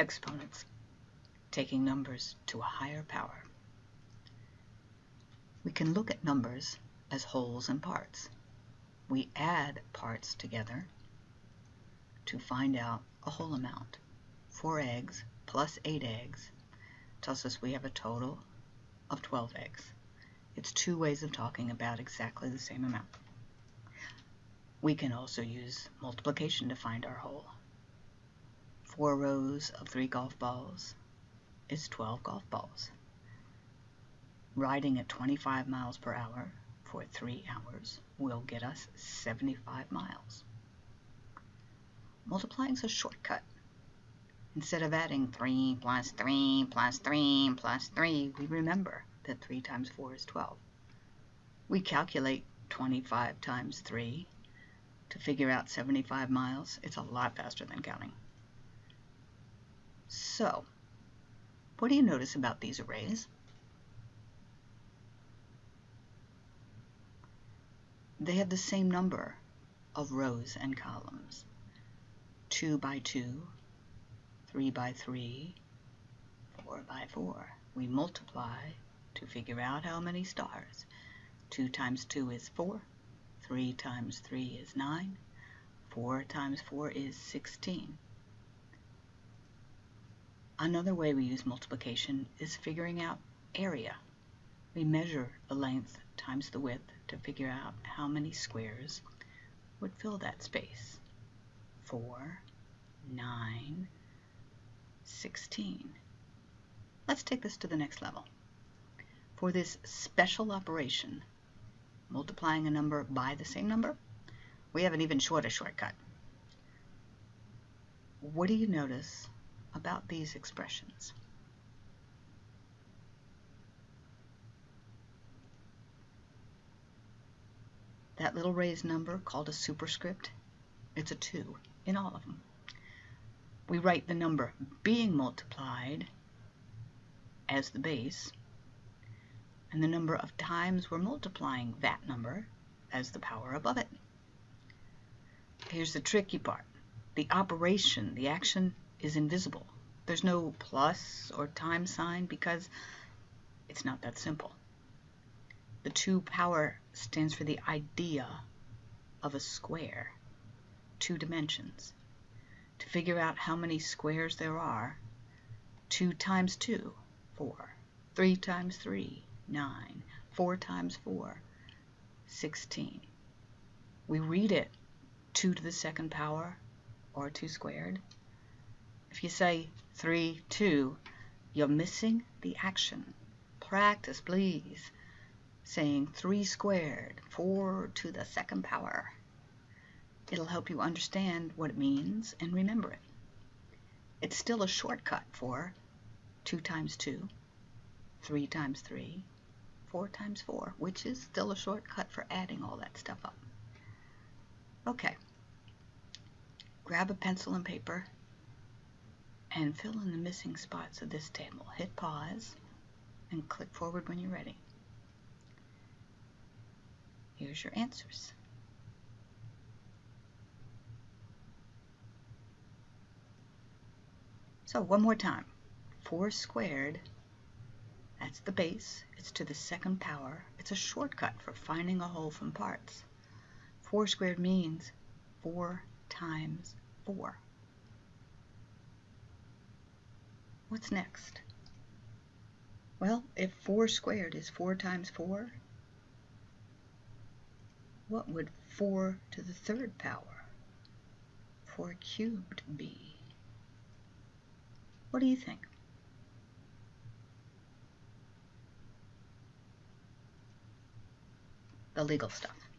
exponents, taking numbers to a higher power. We can look at numbers as wholes and parts. We add parts together to find out a whole amount. 4 eggs plus 8 eggs tells us we have a total of 12 eggs. It's two ways of talking about exactly the same amount. We can also use multiplication to find our whole. Four rows of three golf balls is 12 golf balls. Riding at 25 miles per hour for three hours will get us 75 miles. Multiplying is a shortcut. Instead of adding 3 plus 3 plus 3 plus 3, we remember that 3 times 4 is 12. We calculate 25 times 3 to figure out 75 miles. It's a lot faster than counting. So, what do you notice about these arrays? They have the same number of rows and columns. 2 by 2, 3 by 3, 4 by 4. We multiply to figure out how many stars. 2 times 2 is 4, 3 times 3 is 9, 4 times 4 is 16. Another way we use multiplication is figuring out area. We measure the length times the width to figure out how many squares would fill that space. 4, 9, 16. Let's take this to the next level. For this special operation, multiplying a number by the same number, we have an even shorter shortcut. What do you notice about these expressions? That little raised number called a superscript, it's a 2 in all of them. We write the number being multiplied as the base, and the number of times we're multiplying that number as the power above it. Here's the tricky part. The operation, the action, is invisible. There's no plus or time sign because it's not that simple. The 2 power stands for the idea of a square, two dimensions. To figure out how many squares there are, 2 times 2, 4. 3 times 3, 9. 4 times 4, 16. We read it 2 to the second power or 2 squared. If you say 3, 2, you're missing the action. Practice, please saying 3 squared, 4 to the second power. It'll help you understand what it means and remember it. It's still a shortcut for 2 times 2, 3 times 3, 4 times 4, which is still a shortcut for adding all that stuff up. Okay, grab a pencil and paper and fill in the missing spots of this table. Hit pause and click forward when you're ready. Here's your answers. So one more time. 4 squared, that's the base. It's to the second power. It's a shortcut for finding a whole from parts. 4 squared means 4 times 4. What's next? Well, if 4 squared is 4 times 4, what would 4 to the third power, 4 cubed be? What do you think? The legal stuff.